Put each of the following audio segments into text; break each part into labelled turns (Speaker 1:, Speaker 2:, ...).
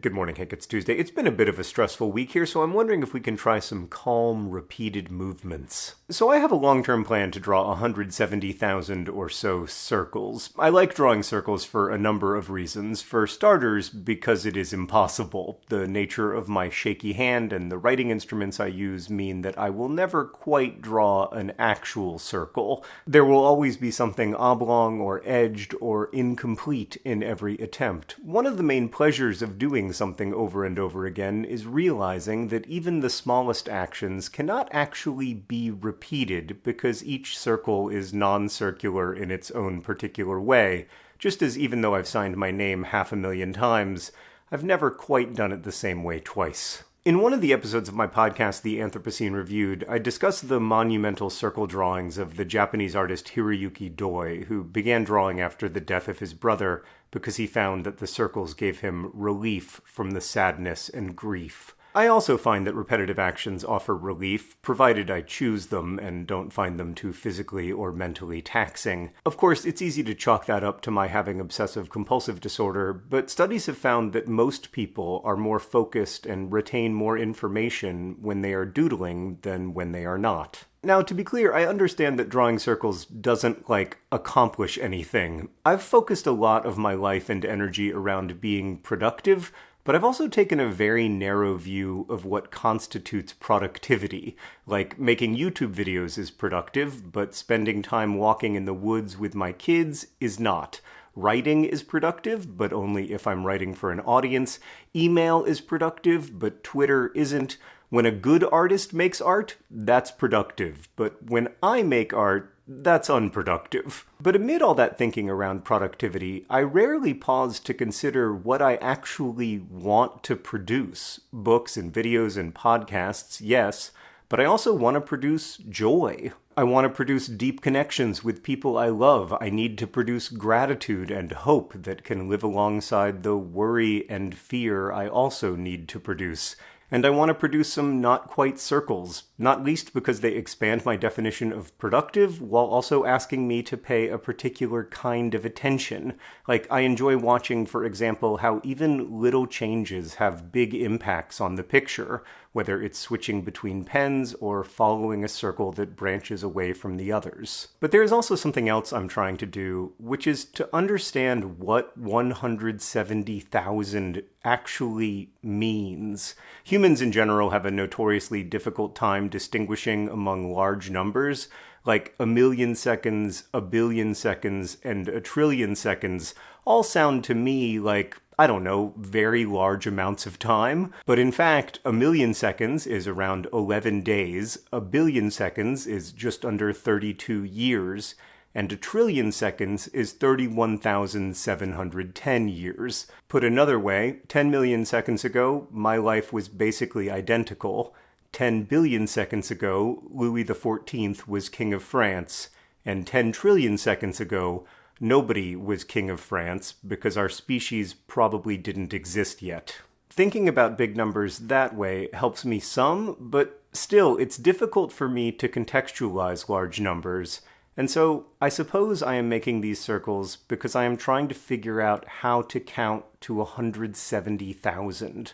Speaker 1: Good morning, Hank. It's Tuesday. It's been a bit of a stressful week here, so I'm wondering if we can try some calm, repeated movements. So, I have a long term plan to draw 170,000 or so circles. I like drawing circles for a number of reasons. For starters, because it is impossible. The nature of my shaky hand and the writing instruments I use mean that I will never quite draw an actual circle. There will always be something oblong or edged or incomplete in every attempt. One of the main pleasures of doing doing something over and over again is realizing that even the smallest actions cannot actually be repeated because each circle is non-circular in its own particular way, just as even though I've signed my name half a million times, I've never quite done it the same way twice. In one of the episodes of my podcast, The Anthropocene Reviewed, I discussed the monumental circle drawings of the Japanese artist Hiroyuki Doi, who began drawing after the death of his brother because he found that the circles gave him relief from the sadness and grief I also find that repetitive actions offer relief, provided I choose them and don't find them too physically or mentally taxing. Of course, it's easy to chalk that up to my having obsessive compulsive disorder, but studies have found that most people are more focused and retain more information when they are doodling than when they are not. Now, to be clear, I understand that drawing circles doesn't, like, accomplish anything. I've focused a lot of my life and energy around being productive, but I've also taken a very narrow view of what constitutes productivity. Like, making YouTube videos is productive, but spending time walking in the woods with my kids is not. Writing is productive, but only if I'm writing for an audience. Email is productive, but Twitter isn't. When a good artist makes art, that's productive. But when I make art, that's unproductive. But amid all that thinking around productivity, I rarely pause to consider what I actually want to produce. Books and videos and podcasts, yes, but I also want to produce joy. I want to produce deep connections with people I love. I need to produce gratitude and hope that can live alongside the worry and fear I also need to produce and I want to produce some not quite circles, not least because they expand my definition of productive while also asking me to pay a particular kind of attention. Like, I enjoy watching, for example, how even little changes have big impacts on the picture, whether it's switching between pens or following a circle that branches away from the others. But there is also something else I'm trying to do, which is to understand what 170,000 actually means. Humans in general have a notoriously difficult time distinguishing among large numbers, like a million seconds, a billion seconds, and a trillion seconds all sound to me like I don't know, very large amounts of time. But in fact, a million seconds is around 11 days, a billion seconds is just under 32 years, and a trillion seconds is 31,710 years. Put another way, 10 million seconds ago, my life was basically identical. 10 billion seconds ago, Louis XIV was King of France. And 10 trillion seconds ago, nobody was King of France because our species probably didn't exist yet. Thinking about big numbers that way helps me some, but still, it's difficult for me to contextualize large numbers and so I suppose I am making these circles because I am trying to figure out how to count to 170,000.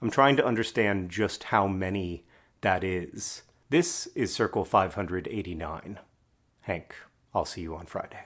Speaker 1: I'm trying to understand just how many that is. This is Circle 589. Hank, I'll see you on Friday.